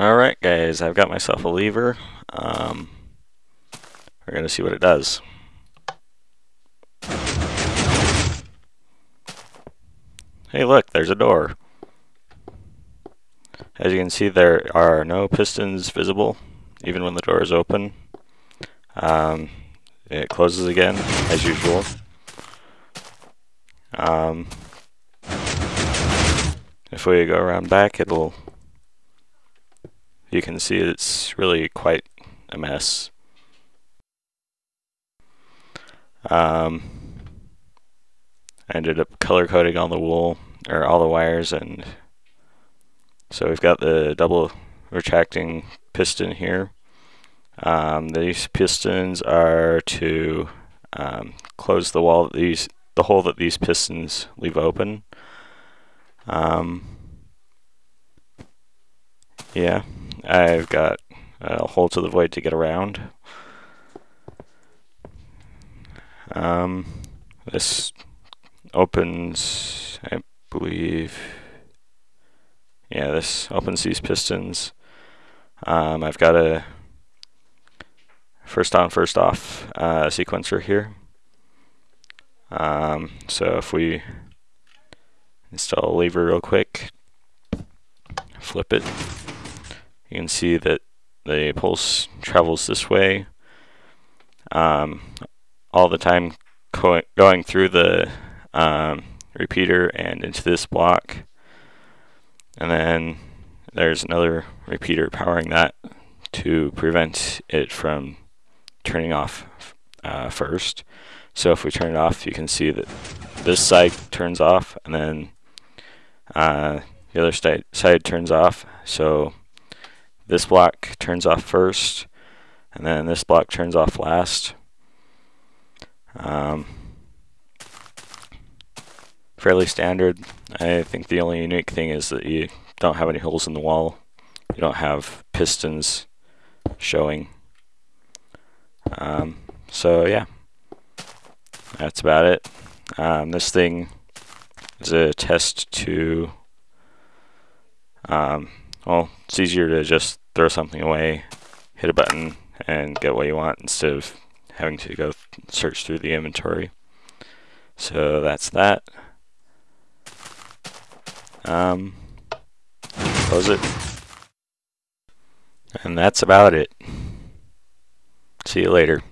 Alright guys, I've got myself a lever. Um, we're going to see what it does. Hey look, there's a door. As you can see there are no pistons visible, even when the door is open. Um, it closes again, as usual. Um, if we go around back, it'll you can see it's really quite a mess. Um, I ended up color coding all the wool or all the wires and so we've got the double retracting piston here. Um, these pistons are to um, close the wall these the hole that these pistons leave open. Um, yeah. I've got a hole to the void to get around. Um, this opens, I believe, yeah, this opens these pistons. Um, I've got a first on, first off uh, sequencer here. Um, so if we install a lever real quick, flip it, you can see that the pulse travels this way um, all the time going through the um, repeater and into this block. And then there's another repeater powering that to prevent it from turning off uh, first. So if we turn it off you can see that this side turns off and then uh, the other side, side turns off. So this block turns off first, and then this block turns off last. Um, fairly standard. I think the only unique thing is that you don't have any holes in the wall. You don't have pistons showing. Um, so yeah, that's about it. Um, this thing is a test to, um, well, it's easier to just throw something away, hit a button, and get what you want instead of having to go search through the inventory. So that's that. Um, close it. And that's about it. See you later.